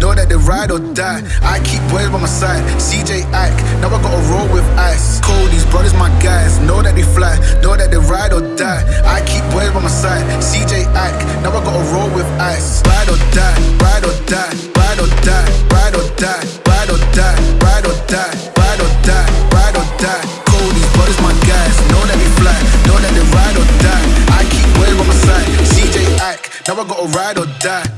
know that they ride or die. I keep boys by my side, CJ Ike, now I gotta roll with ice. Cody's brothers, my guys, know that they fly, know that they ride or die. I keep boys by my side, CJ Ike, now I gotta roll with ice. Ride or die, ride or die, ride or die, ride or die, ride or die, ride or die, ride or die, ride or die. Cody's brothers, my guys, know that they fly, know that they ride or die. I keep boys by my side, CJ Ike, now I gotta ride or die.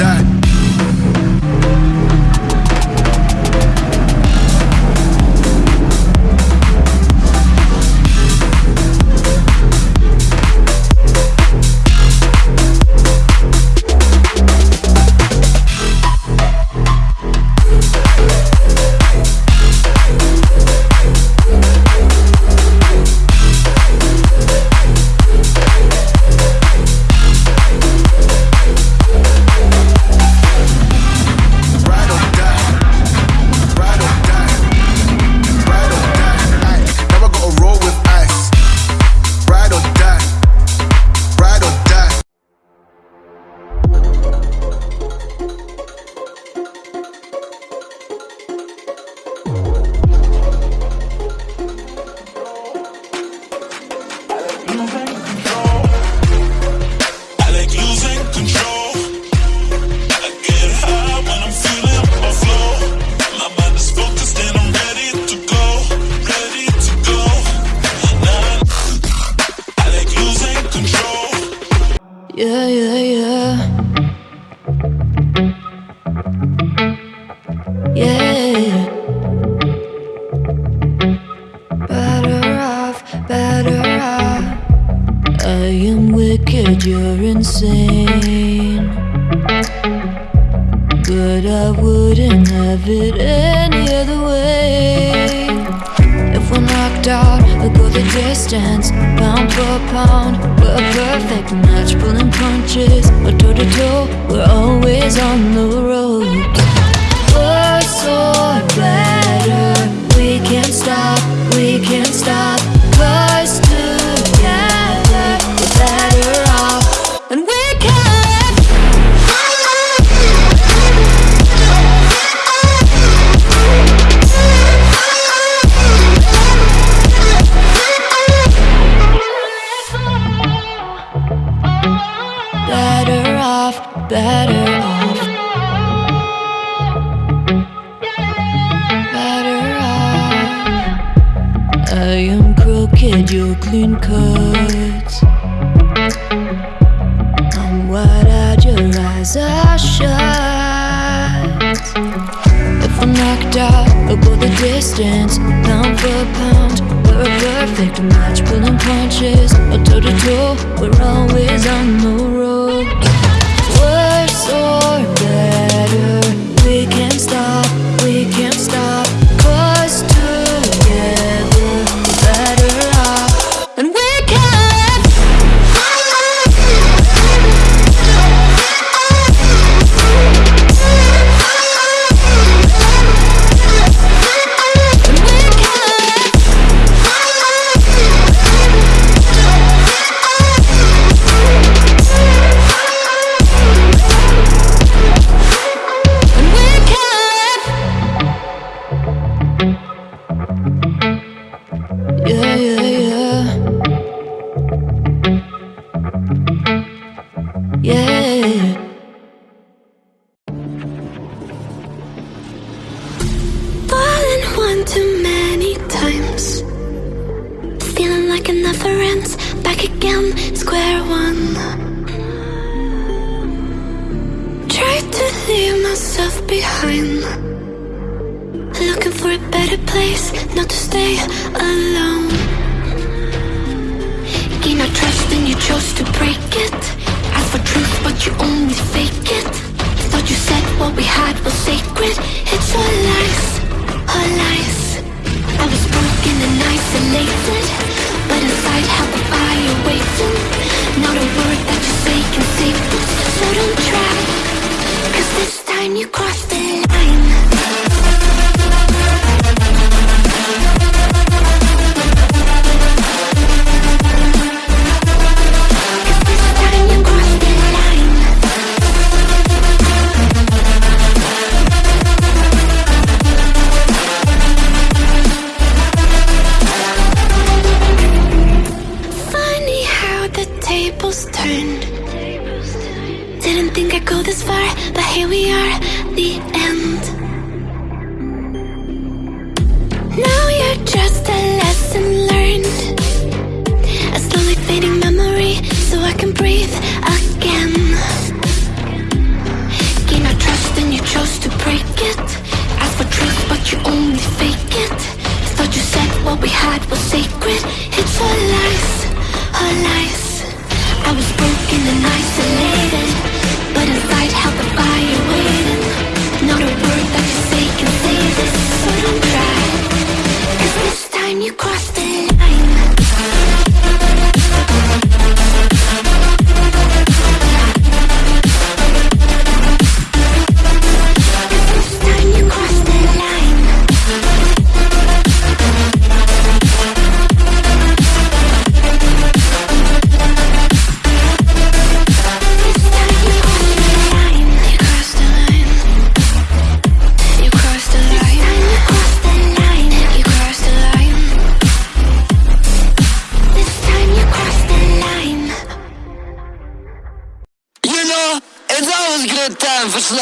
die. that you're insane. But I wouldn't have it any other way. If we're knocked out, we'll go the distance Pound for pound, we're a perfect match Pulling punches, we're toe to toe We're always on the ropes Worse or better. We can't stop, we can't stop. distance. Pound for pound, we're a perfect match Pulling punches, or toe to toe We're always on the road.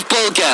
в полке.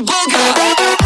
booga booga.